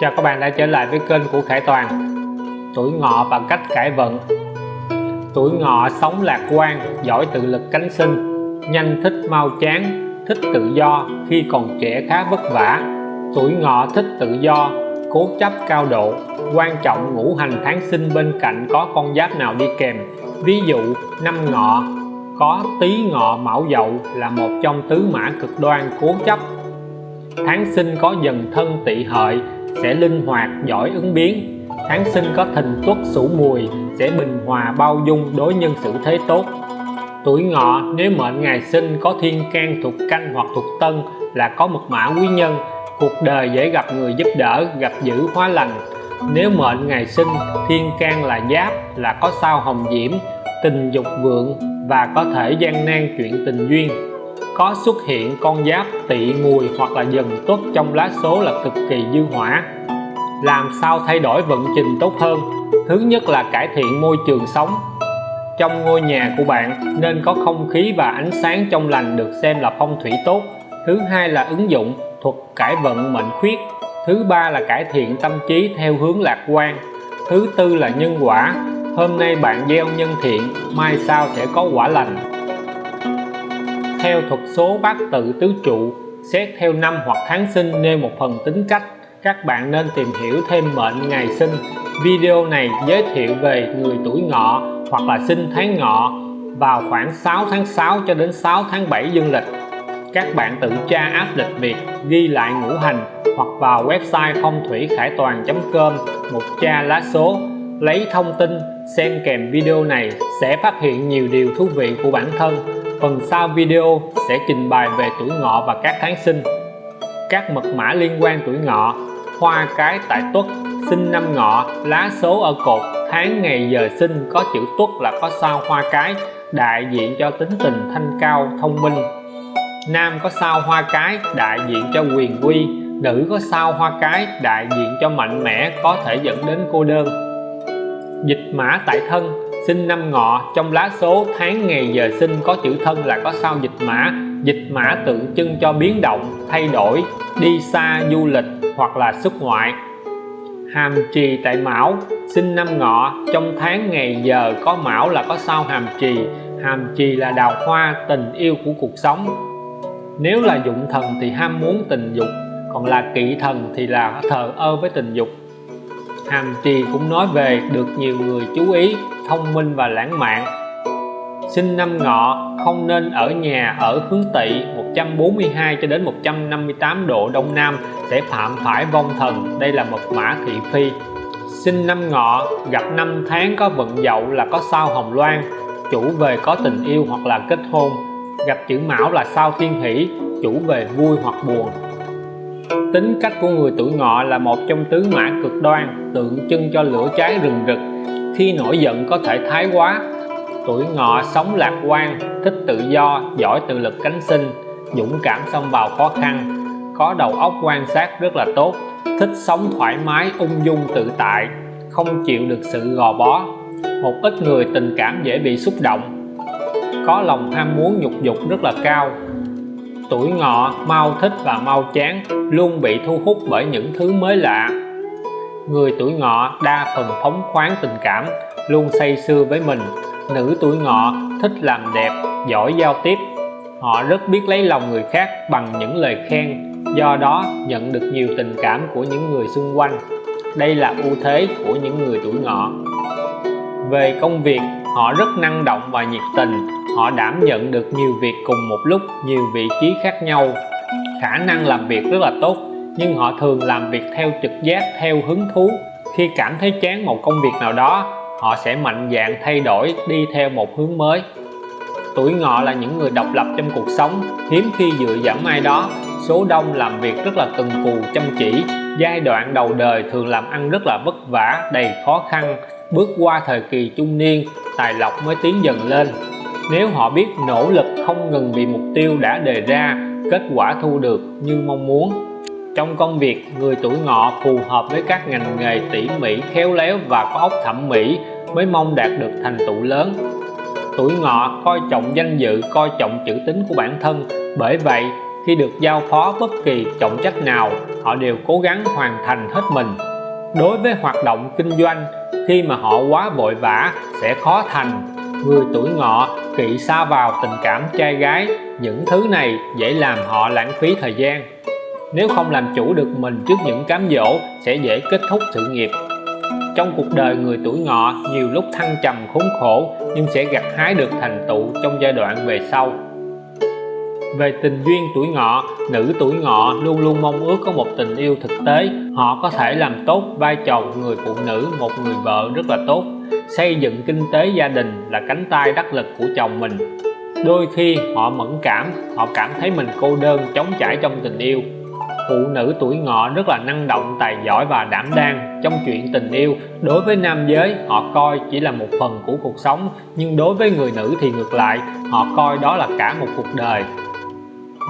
Chào các bạn đã trở lại với kênh của Khải Toàn. Tuổi ngọ và cách cải vận. Tuổi ngọ sống lạc quan, giỏi tự lực cánh sinh. Nhanh thích mau chán, thích tự do khi còn trẻ khá vất vả. Tuổi ngọ thích tự do, cố chấp cao độ. Quan trọng ngũ hành tháng sinh bên cạnh có con giáp nào đi kèm. Ví dụ năm ngọ có tý ngọ mão dậu là một trong tứ mã cực đoan cố chấp. Tháng sinh có dần thân tỵ hợi sẽ linh hoạt, giỏi ứng biến. Tháng sinh có thìn tuất sửu mùi, sẽ bình hòa bao dung đối nhân xử thế tốt. Tuổi ngọ, nếu mệnh ngày sinh có thiên can thuộc canh hoặc thuộc tân, là có mật mã quý nhân, cuộc đời dễ gặp người giúp đỡ, gặp dữ hóa lành. Nếu mệnh ngày sinh, thiên can là giáp, là có sao hồng diễm, tình dục vượng và có thể gian nan chuyện tình duyên có xuất hiện con giáp tỵ mùi hoặc là dần tuất trong lá số là cực kỳ dư hỏa. Làm sao thay đổi vận trình tốt hơn? Thứ nhất là cải thiện môi trường sống. Trong ngôi nhà của bạn nên có không khí và ánh sáng trong lành được xem là phong thủy tốt. Thứ hai là ứng dụng thuật cải vận mệnh khuyết. Thứ ba là cải thiện tâm trí theo hướng lạc quan. Thứ tư là nhân quả. Hôm nay bạn gieo nhân thiện, mai sau sẽ có quả lành theo thuật số bát tự tứ trụ, xét theo năm hoặc tháng sinh nêu một phần tính cách. Các bạn nên tìm hiểu thêm mệnh ngày sinh. Video này giới thiệu về người tuổi ngọ hoặc là sinh tháng ngọ vào khoảng 6 tháng 6 cho đến 6 tháng 7 dương lịch. Các bạn tự tra áp lịch Việt, ghi lại ngũ hành hoặc vào website phong thủy khải toàn.com một tra lá số. Lấy thông tin, xem kèm video này sẽ phát hiện nhiều điều thú vị của bản thân phần sau video sẽ trình bày về tuổi ngọ và các tháng sinh. Các mật mã liên quan tuổi ngọ, hoa cái tại tuất, sinh năm ngọ, lá số ở cột, tháng ngày giờ sinh có chữ tuất là có sao hoa cái, đại diện cho tính tình thanh cao, thông minh. Nam có sao hoa cái, đại diện cho quyền quy nữ có sao hoa cái, đại diện cho mạnh mẽ, có thể dẫn đến cô đơn. Dịch mã tại thân sinh năm ngọ, trong lá số tháng ngày giờ sinh có chữ thân là có sao dịch mã. Dịch mã tượng trưng cho biến động, thay đổi, đi xa du lịch hoặc là xuất ngoại. Hàm trì tại mão, sinh năm ngọ, trong tháng ngày giờ có mão là có sao hàm trì. Hàm trì là đào hoa, tình yêu của cuộc sống. Nếu là dụng thần thì ham muốn tình dục, còn là kỵ thần thì là thờ ơ với tình dục hàm trì cũng nói về được nhiều người chú ý, thông minh và lãng mạn. Sinh năm ngọ, không nên ở nhà ở hướng tỵ 142 cho đến 158 độ đông nam sẽ phạm phải vong thần. Đây là mật mã thị phi. Sinh năm ngọ, gặp năm tháng có vận dậu là có sao hồng loan, chủ về có tình yêu hoặc là kết hôn. Gặp chữ mão là sao thiên hỷ, chủ về vui hoặc buồn tính cách của người tuổi ngọ là một trong tứ mã cực đoan, tượng trưng cho lửa cháy rừng rực. Khi nổi giận có thể thái quá. Tuổi ngọ sống lạc quan, thích tự do, giỏi tự lực cánh sinh, dũng cảm xông vào khó khăn. Có đầu óc quan sát rất là tốt, thích sống thoải mái, ung dung, tự tại, không chịu được sự gò bó. Một ít người tình cảm dễ bị xúc động. Có lòng ham muốn nhục dục rất là cao tuổi ngọ, mau thích và mau chán, luôn bị thu hút bởi những thứ mới lạ. Người tuổi ngọ đa phần phóng khoáng tình cảm, luôn say sưa với mình. Nữ tuổi ngọ thích làm đẹp, giỏi giao tiếp. Họ rất biết lấy lòng người khác bằng những lời khen, do đó nhận được nhiều tình cảm của những người xung quanh. Đây là ưu thế của những người tuổi ngọ. Về công việc, họ rất năng động và nhiệt tình họ đảm nhận được nhiều việc cùng một lúc, nhiều vị trí khác nhau. Khả năng làm việc rất là tốt, nhưng họ thường làm việc theo trực giác, theo hứng thú. Khi cảm thấy chán một công việc nào đó, họ sẽ mạnh dạn thay đổi, đi theo một hướng mới. Tuổi ngọ là những người độc lập trong cuộc sống. Hiếm khi dựa dẫm ai đó. Số đông làm việc rất là cần cù chăm chỉ. Giai đoạn đầu đời thường làm ăn rất là vất vả, đầy khó khăn. Bước qua thời kỳ trung niên, tài lộc mới tiến dần lên nếu họ biết nỗ lực không ngừng vì mục tiêu đã đề ra, kết quả thu được như mong muốn. Trong công việc, người tuổi ngọ phù hợp với các ngành nghề tỉ mỉ, khéo léo và có óc thẩm mỹ mới mong đạt được thành tựu lớn. Tuổi ngọ coi trọng danh dự, coi trọng chữ tính của bản thân. Bởi vậy, khi được giao phó bất kỳ trọng trách nào, họ đều cố gắng hoàn thành hết mình. Đối với hoạt động kinh doanh, khi mà họ quá vội vã, sẽ khó thành. Người tuổi ngọ kỵ xa vào tình cảm trai gái, những thứ này dễ làm họ lãng phí thời gian. Nếu không làm chủ được mình trước những cám dỗ, sẽ dễ kết thúc sự nghiệp. Trong cuộc đời người tuổi ngọ, nhiều lúc thăng trầm khốn khổ, nhưng sẽ gặt hái được thành tựu trong giai đoạn về sau. Về tình duyên tuổi ngọ, nữ tuổi ngọ luôn luôn mong ước có một tình yêu thực tế. Họ có thể làm tốt vai trò người phụ nữ, một người vợ rất là tốt xây dựng kinh tế gia đình là cánh tay đắc lực của chồng mình. Đôi khi họ mẫn cảm, họ cảm thấy mình cô đơn chống chải trong tình yêu. Phụ nữ tuổi ngọ rất là năng động, tài giỏi và đảm đang trong chuyện tình yêu. Đối với nam giới, họ coi chỉ là một phần của cuộc sống, nhưng đối với người nữ thì ngược lại, họ coi đó là cả một cuộc đời.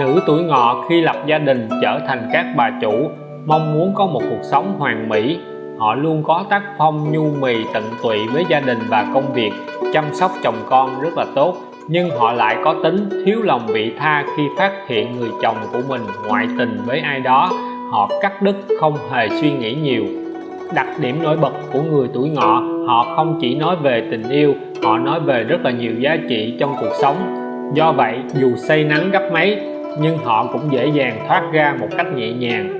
Nữ tuổi ngọ khi lập gia đình trở thành các bà chủ, mong muốn có một cuộc sống hoàn mỹ họ luôn có tác phong nhu mì tận tụy với gia đình và công việc, chăm sóc chồng con rất là tốt. Nhưng họ lại có tính thiếu lòng vị tha khi phát hiện người chồng của mình ngoại tình với ai đó. Họ cắt đứt, không hề suy nghĩ nhiều. Đặc điểm nổi bật của người tuổi ngọ, họ không chỉ nói về tình yêu, họ nói về rất là nhiều giá trị trong cuộc sống. Do vậy, dù say nắng gấp mấy, nhưng họ cũng dễ dàng thoát ra một cách nhẹ nhàng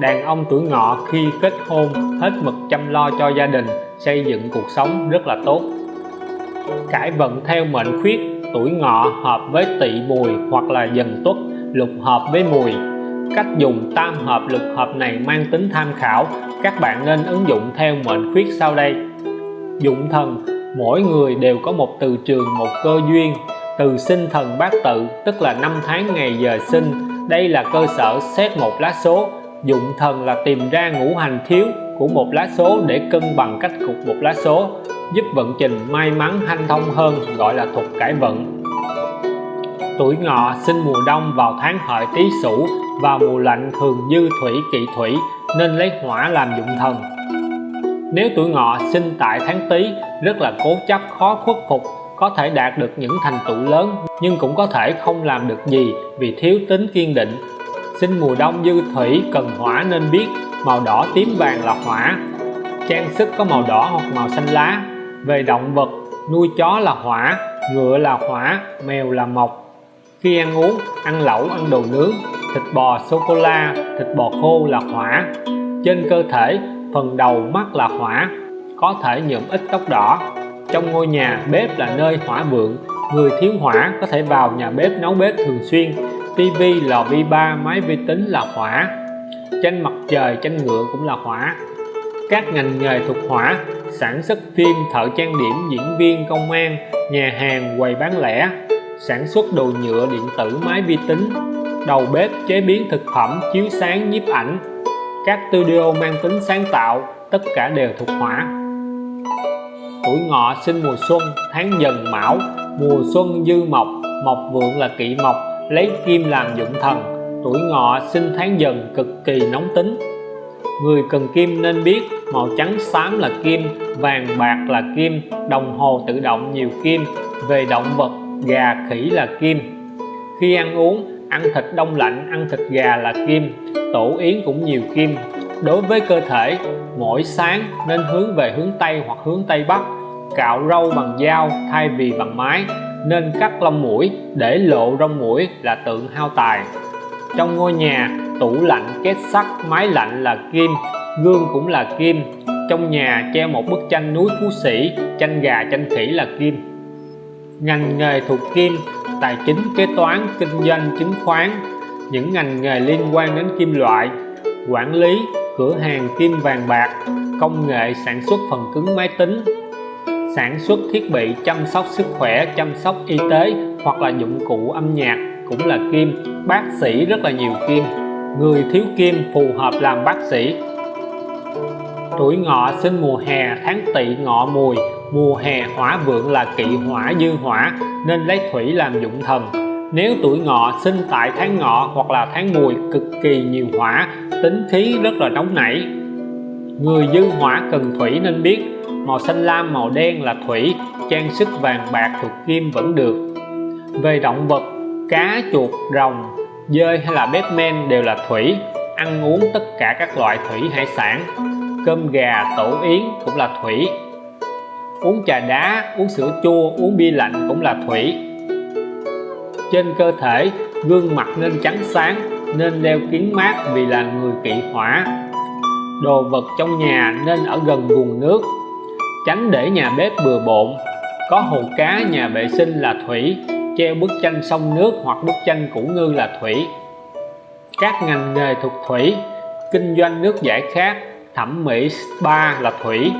đàn ông tuổi ngọ khi kết hôn hết mực chăm lo cho gia đình, xây dựng cuộc sống rất là tốt. Cải vận theo mệnh khuyết, tuổi ngọ hợp với tỵ mùi hoặc là dần tuất, lục hợp với mùi. Cách dùng tam hợp lục hợp này mang tính tham khảo, các bạn nên ứng dụng theo mệnh khuyết sau đây. Dụng thần, mỗi người đều có một từ trường, một cơ duyên. Từ sinh thần bát tự, tức là năm tháng ngày giờ sinh, đây là cơ sở xét một lá số dụng thần là tìm ra ngũ hành thiếu của một lá số để cân bằng cách cục một lá số, giúp vận trình may mắn hanh thông hơn, gọi là thuật cải vận. Tuổi ngọ sinh mùa đông vào tháng hợi tý sửu và mùa lạnh thường dư thủy kỵ thủy, nên lấy hỏa làm dụng thần. Nếu tuổi ngọ sinh tại tháng tý, rất là cố chấp, khó khuất phục, có thể đạt được những thành tựu lớn, nhưng cũng có thể không làm được gì vì thiếu tính kiên định sinh mùa đông dư thủy cần hỏa nên biết, màu đỏ tím vàng là hỏa. Trang sức có màu đỏ hoặc màu xanh lá. Về động vật, nuôi chó là hỏa, ngựa là hỏa, mèo là mộc. Khi ăn uống, ăn lẩu, ăn đồ nướng, thịt bò sô cô la thịt bò khô là hỏa. Trên cơ thể, phần đầu mắt là hỏa, có thể nhuộm ít tóc đỏ. Trong ngôi nhà bếp là nơi hỏa vượng, người thiếu hỏa có thể vào nhà bếp nấu bếp thường xuyên tv lò vi ba, máy vi tính là hỏa. Tranh mặt trời, tranh ngựa cũng là hỏa. Các ngành nghề thuộc hỏa, sản xuất phim, thợ trang điểm, diễn viên, công an, nhà hàng, quầy bán lẻ, sản xuất đồ nhựa, điện tử, máy vi tính, đầu bếp, chế biến thực phẩm, chiếu sáng, nhiếp ảnh. Các studio mang tính sáng tạo, tất cả đều thuộc hỏa. Tuổi ngọ, sinh mùa xuân, tháng dần, mão. Mùa xuân dư mộc mộc vượng là kỵ mộc lấy kim làm dụng thần, tuổi ngọ sinh tháng dần cực kỳ nóng tính. Người cần kim nên biết, màu trắng xám là kim, vàng bạc là kim, đồng hồ tự động nhiều kim, về động vật, gà khỉ là kim. Khi ăn uống, ăn thịt đông lạnh, ăn thịt gà là kim, tổ yến cũng nhiều kim. Đối với cơ thể, mỗi sáng nên hướng về hướng Tây hoặc hướng Tây Bắc, cạo râu bằng dao, thay vì bằng máy nên cắt lông mũi để lộ rong mũi là tượng hao tài. Trong ngôi nhà, tủ lạnh, két sắt máy lạnh là kim, gương cũng là kim. Trong nhà treo một bức tranh núi phú sĩ, tranh gà, tranh khỉ là kim. Ngành nghề thuộc kim, tài chính, kế toán, kinh doanh, chứng khoán. Những ngành nghề liên quan đến kim loại, quản lý, cửa hàng kim vàng bạc, công nghệ, sản xuất phần cứng máy tính sản xuất thiết bị, chăm sóc sức khỏe, chăm sóc y tế hoặc là dụng cụ âm nhạc cũng là kim. Bác sĩ rất là nhiều kim. Người thiếu kim phù hợp làm bác sĩ. Tuổi ngọ sinh mùa hè, tháng tỵ ngọ mùi. Mùa hè hỏa vượng là kỵ hỏa dư hỏa, nên lấy thủy làm dụng thần. Nếu tuổi ngọ sinh tại tháng ngọ hoặc là tháng mùi, cực kỳ nhiều hỏa, tính khí rất là nóng nảy. Người dư hỏa cần thủy nên biết màu xanh lam, màu đen là thủy. Trang sức vàng bạc thuộc kim vẫn được. Về động vật, cá, chuột, rồng, dơi hay là bếp men đều là thủy. Ăn uống tất cả các loại thủy hải sản. Cơm gà, tổ yến cũng là thủy. Uống trà đá, uống sữa chua, uống bia lạnh cũng là thủy. Trên cơ thể, gương mặt nên trắng sáng, nên đeo kính mát vì là người kỵ hỏa. Đồ vật trong nhà nên ở gần nguồn nước tránh để nhà bếp bừa bộn. Có hồ cá, nhà vệ sinh là thủy, treo bức tranh sông nước hoặc bức tranh củ ngư là thủy. Các ngành nghề thuộc thủy, kinh doanh nước giải khát, thẩm mỹ, spa là thủy.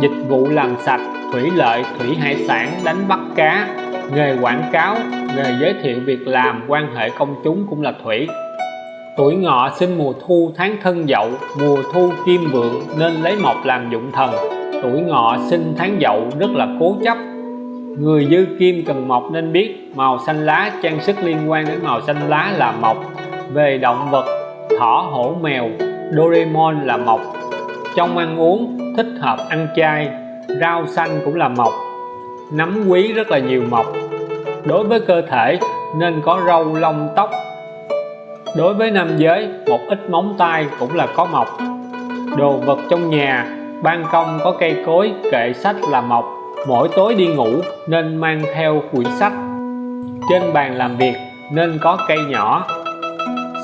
Dịch vụ làm sạch, thủy lợi, thủy hải sản, đánh bắt cá. Nghề quảng cáo, nghề giới thiệu việc làm, quan hệ công chúng cũng là thủy. Tuổi ngọ sinh mùa thu, tháng thân dậu, mùa thu, kim vượng, nên lấy mộc làm dụng thần tuổi ngọ sinh tháng dậu rất là cố chấp. Người dư kim cần mộc nên biết màu xanh lá trang sức liên quan đến màu xanh lá là mộc. Về động vật, thỏ, hổ, mèo, Doraemon là mộc. Trong ăn uống, thích hợp ăn chay, rau xanh cũng là mộc. Nấm quý rất là nhiều mộc. Đối với cơ thể, nên có râu, lông, tóc. Đối với nam giới, một ít móng tay cũng là có mộc. Đồ vật trong nhà ban công có cây cối, kệ sách là mộc. Mỗi tối đi ngủ nên mang theo quyển sách. Trên bàn làm việc nên có cây nhỏ.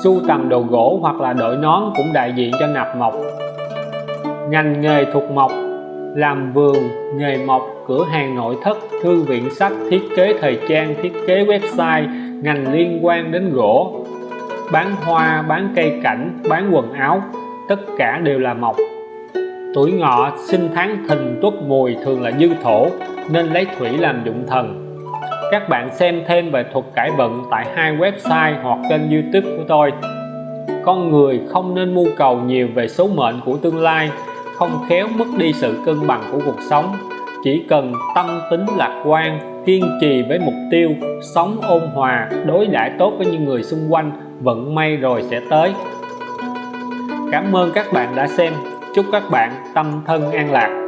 Sưu tầm đồ gỗ hoặc là đội nón cũng đại diện cho nạp mộc. Ngành nghề thuộc mộc, làm vườn, nghề mộc, cửa hàng nội thất, thư viện sách, thiết kế thời trang, thiết kế website, ngành liên quan đến gỗ. Bán hoa, bán cây cảnh, bán quần áo, tất cả đều là mộc tuổi ngọ sinh tháng thìn tuất mùi thường là dư thổ, nên lấy thủy làm dụng thần. Các bạn xem thêm về thuật cải vận tại hai website hoặc kênh youtube của tôi. Con người không nên mưu cầu nhiều về số mệnh của tương lai, không khéo mất đi sự cân bằng của cuộc sống. Chỉ cần tâm tính lạc quan, kiên trì với mục tiêu, sống ôn hòa, đối đãi tốt với những người xung quanh vận may rồi sẽ tới. Cảm ơn các bạn đã xem chúc các bạn tâm thân an lạc.